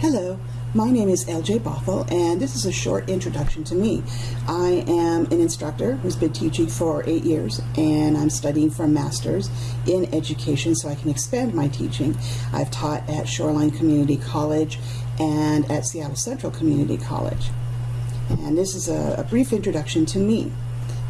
Hello, my name is LJ Bothell, and this is a short introduction to me. I am an instructor who's been teaching for eight years, and I'm studying for a master's in education so I can expand my teaching. I've taught at Shoreline Community College and at Seattle Central Community College. And this is a, a brief introduction to me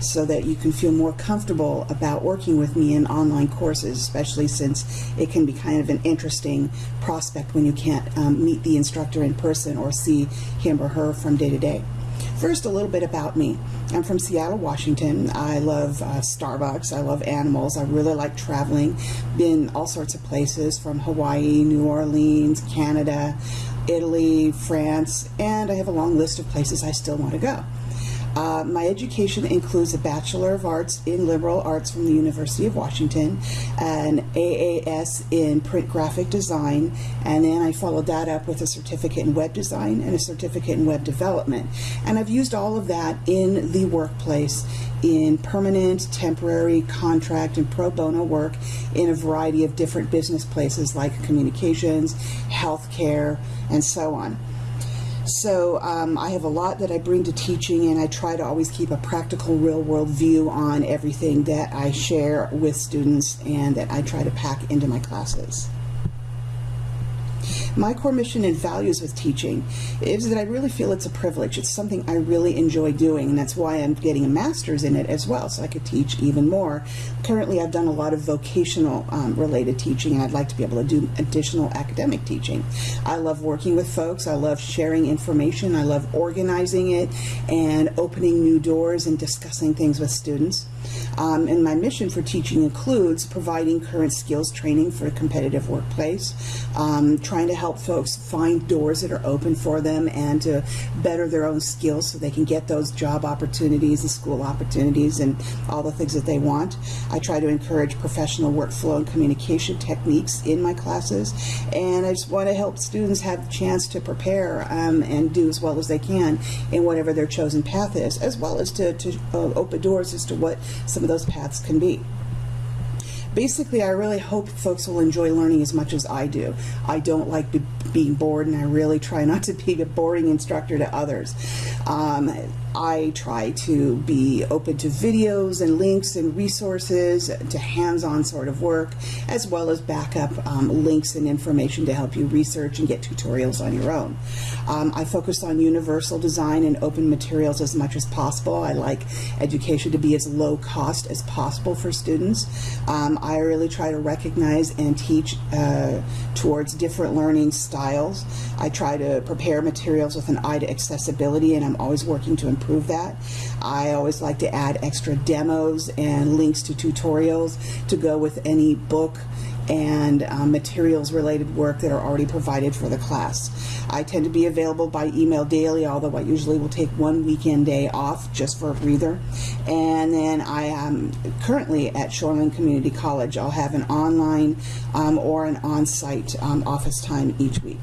so that you can feel more comfortable about working with me in online courses, especially since it can be kind of an interesting prospect when you can't um, meet the instructor in person or see him or her from day to day. First, a little bit about me. I'm from Seattle, Washington. I love uh, Starbucks. I love animals. I really like traveling. Been all sorts of places from Hawaii, New Orleans, Canada, Italy, France, and I have a long list of places I still want to go. Uh, my education includes a Bachelor of Arts in Liberal Arts from the University of Washington, an AAS in Print Graphic Design, and then I followed that up with a certificate in Web Design and a certificate in Web Development. And I've used all of that in the workplace in permanent, temporary, contract, and pro bono work in a variety of different business places like communications, healthcare, and so on. So um, I have a lot that I bring to teaching, and I try to always keep a practical, real world view on everything that I share with students and that I try to pack into my classes. My core mission and values with teaching is that I really feel it's a privilege. It's something I really enjoy doing, and that's why I'm getting a master's in it as well, so I could teach even more. Currently, I've done a lot of vocational um, related teaching, and I'd like to be able to do additional academic teaching. I love working with folks, I love sharing information, I love organizing it, and opening new doors and discussing things with students. Um, and my mission for teaching includes providing current skills training for a competitive workplace, um, trying to help folks find doors that are open for them and to better their own skills so they can get those job opportunities and school opportunities and all the things that they want. I try to encourage professional workflow and communication techniques in my classes, and I just want to help students have the chance to prepare um, and do as well as they can in whatever their chosen path is, as well as to, to uh, open doors as to what some of those paths can be. Basically, I really hope folks will enjoy learning as much as I do. I don't like be being bored, and I really try not to be a boring instructor to others. Um, I try to be open to videos and links and resources to hands-on sort of work, as well as backup um, links and information to help you research and get tutorials on your own. Um, I focus on universal design and open materials as much as possible. I like education to be as low cost as possible for students. Um, I really try to recognize and teach uh, towards different learning styles. I try to prepare materials with an eye to accessibility, and I'm always working to improve that. I always like to add extra demos and links to tutorials to go with any book and um, materials related work that are already provided for the class. I tend to be available by email daily, although I usually will take one weekend day off just for a breather. And then I am currently at Shoreline Community College. I'll have an online um, or an on-site um, office time each week.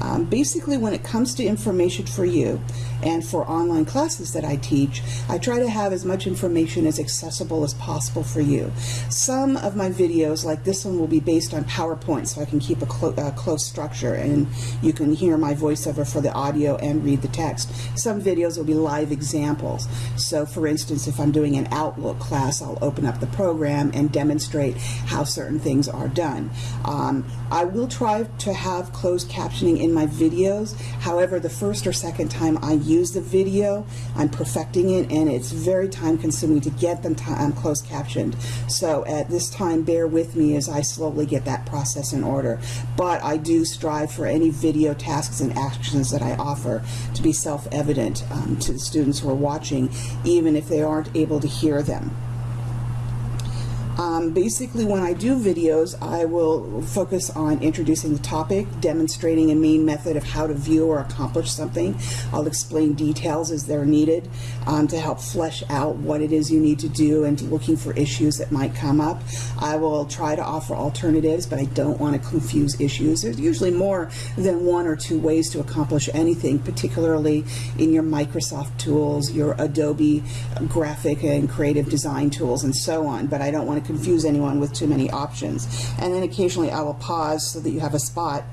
Um, basically, when it comes to information for you and for online classes that I teach, I try to have as much information as accessible as possible for you. Some of my videos, like this one, will be based on PowerPoint, so I can keep a clo uh, close structure and you can hear my voiceover for the audio and read the text. Some videos will be live examples. So, for instance, if I'm doing an Outlook class, I'll open up the program and demonstrate how certain things are done. Um, I will try to have closed captioning in my videos. However, the first or second time I use the video, I'm perfecting it and it's very time consuming to get them um, closed captioned. So at this time, bear with me as I slowly get that process in order. But I do strive for any video tasks and actions that I offer to be self-evident um, to the students who are watching, even if they aren't able to hear them. Um, basically, when I do videos, I will focus on introducing the topic, demonstrating a main method of how to view or accomplish something. I'll explain details as they're needed um, to help flesh out what it is you need to do and looking for issues that might come up. I will try to offer alternatives, but I don't want to confuse issues. There's usually more than one or two ways to accomplish anything, particularly in your Microsoft tools, your Adobe graphic and creative design tools, and so on. But I don't want to confuse anyone with too many options. And then occasionally I will pause so that you have a spot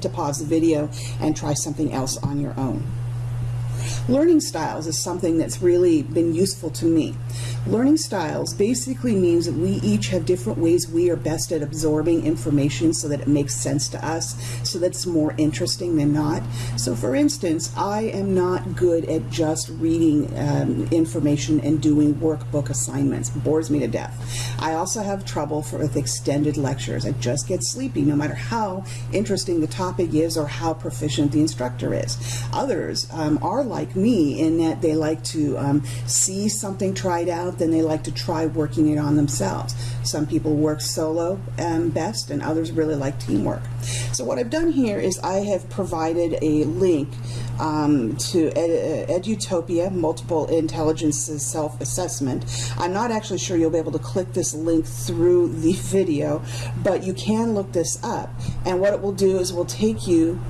to pause the video and try something else on your own. Learning styles is something that's really been useful to me. Learning styles basically means that we each have different ways we are best at absorbing information so that it makes sense to us, so that's more interesting than not. So, for instance, I am not good at just reading um, information and doing workbook assignments. It bores me to death. I also have trouble for, with extended lectures. I just get sleepy no matter how interesting the topic is or how proficient the instructor is. Others um, are like me in that they like to um, see something tried out, then they like to try working it on themselves. Some people work solo um, best, and others really like teamwork. So what I've done here is I have provided a link um, to Ed- Edutopia Multiple Intelligences Self Assessment. I'm not actually sure you'll be able to click this link through the video, but you can look this up. And what it will do is it will take you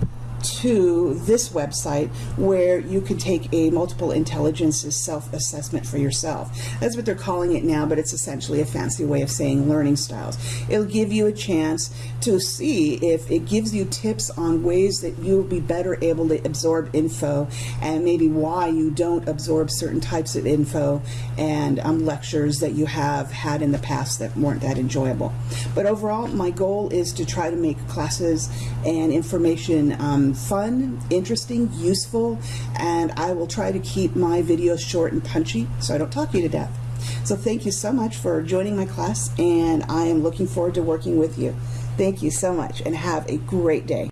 to this website where you can take a multiple intelligences self-assessment for yourself. That's what they're calling it now, but it's essentially a fancy way of saying learning styles. It'll give you a chance to see if it gives you tips on ways that you'll be better able to absorb info and maybe why you don't absorb certain types of info and um, lectures that you have had in the past that weren't that enjoyable. But overall, my goal is to try to make classes and information fun, interesting, useful, and I will try to keep my videos short and punchy so I don't talk you to death. So thank you so much for joining my class, and I am looking forward to working with you. Thank you so much, and have a great day.